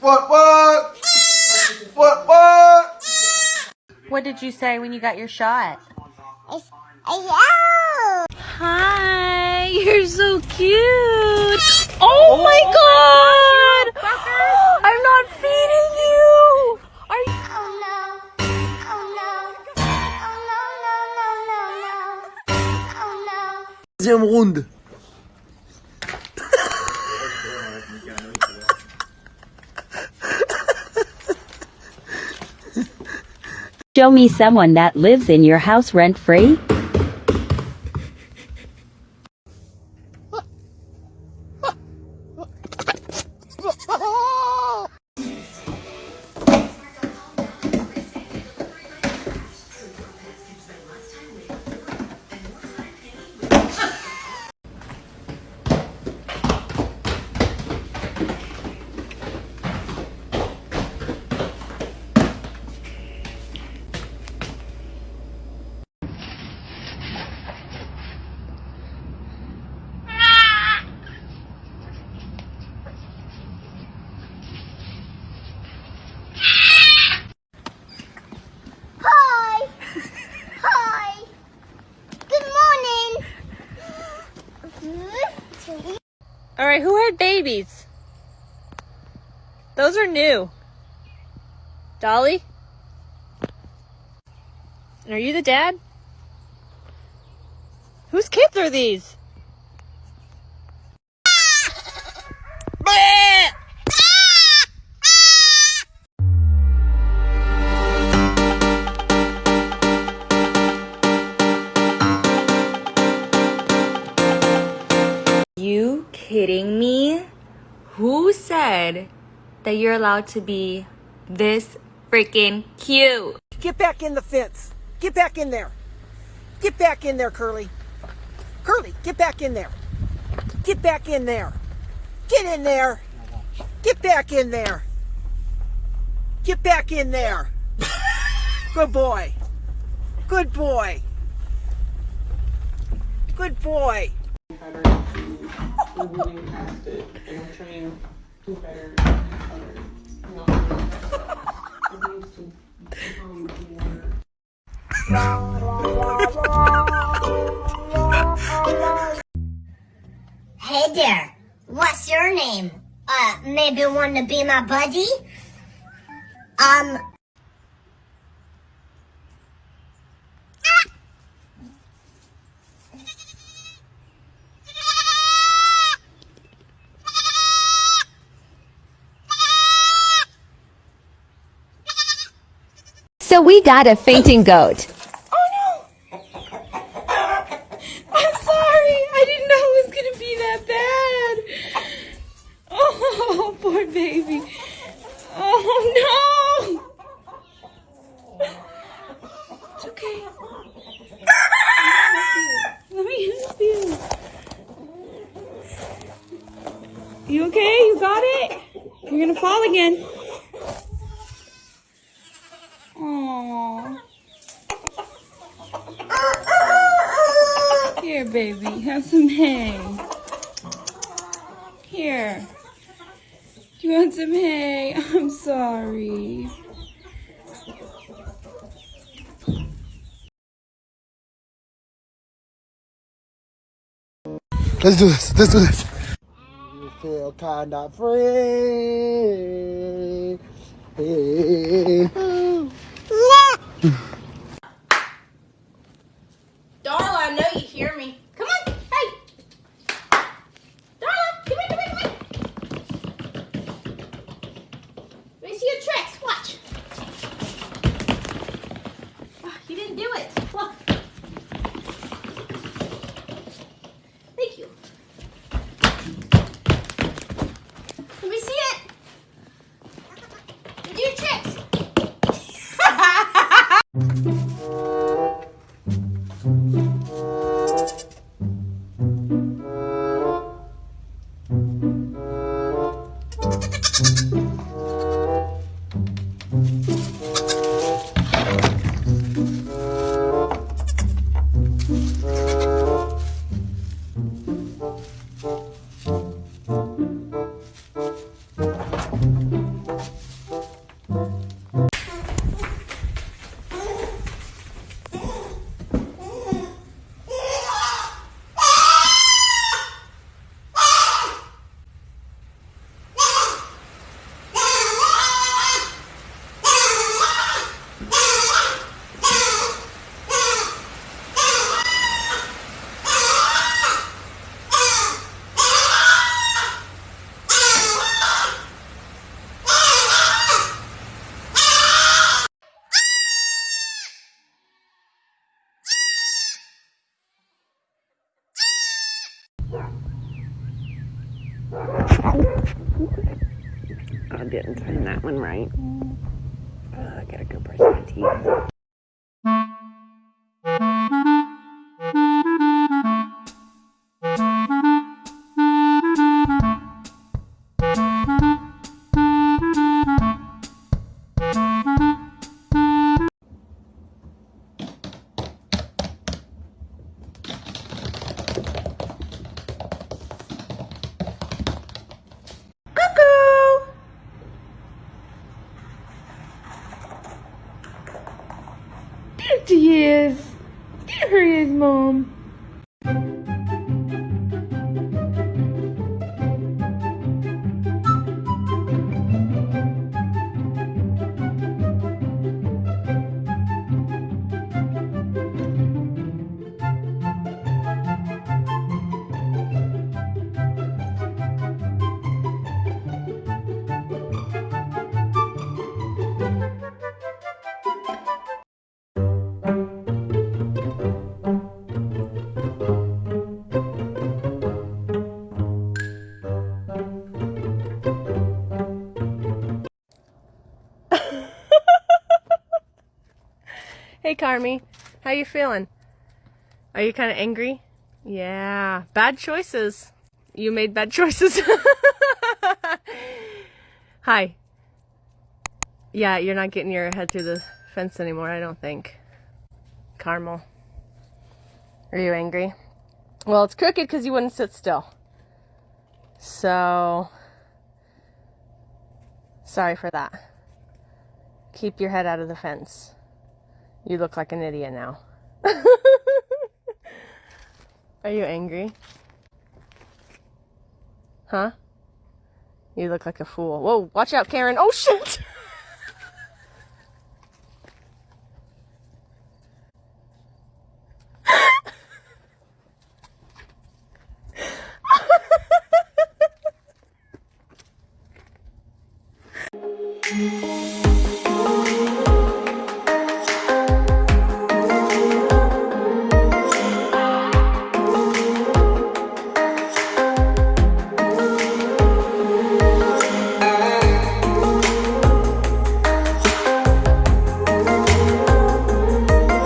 What, what? What, what? What did you say when you got your shot? Hi, you're so cute. Oh, my oh. god! I'm not feeding you. Are you? Oh no. Oh no. Oh no, no, no, no, no. Oh no. Deuxième round. Show me someone that lives in your house rent free. Hi. Hi. Good morning. All right, who had babies? Those are new. Dolly? Are you the dad? Whose kids are these? Kidding me? Who said that you're allowed to be this freaking cute? Get back in the fence. Get back in there. Get back in there, Curly. Curly, get back in there. Get back in there. Get in there. Get back in there. Get back in there. Good boy. Good boy. Good boy. Moving past it and I'm trying to better it needs to. Hey there. What's your name? Uh, maybe want to be my buddy? Um. So we got a fainting goat. Oh no! I'm sorry. I didn't know it was gonna be that bad. Oh, poor baby. Oh no! It's okay. Let me help you. You okay? You got it? You're gonna fall again. Aww. Here, baby, have some hay. Here. Do you want some hay? I'm sorry. Let's do this. Let's do this. You feel kinda free. Darla, I didn't turn that one right. Oh, I gotta go brush my teeth. There he is, Mom. Hey Carmi, how you feeling? Are you kind of angry? Yeah, bad choices. You made bad choices. Hi. Yeah, you're not getting your head through the fence anymore, I don't think. Carmel. Are you angry? Well, it's crooked because you wouldn't sit still. So, sorry for that. Keep your head out of the fence. You look like an idiot now. Are you angry? Huh? You look like a fool. Whoa, watch out, Karen. Oh shit!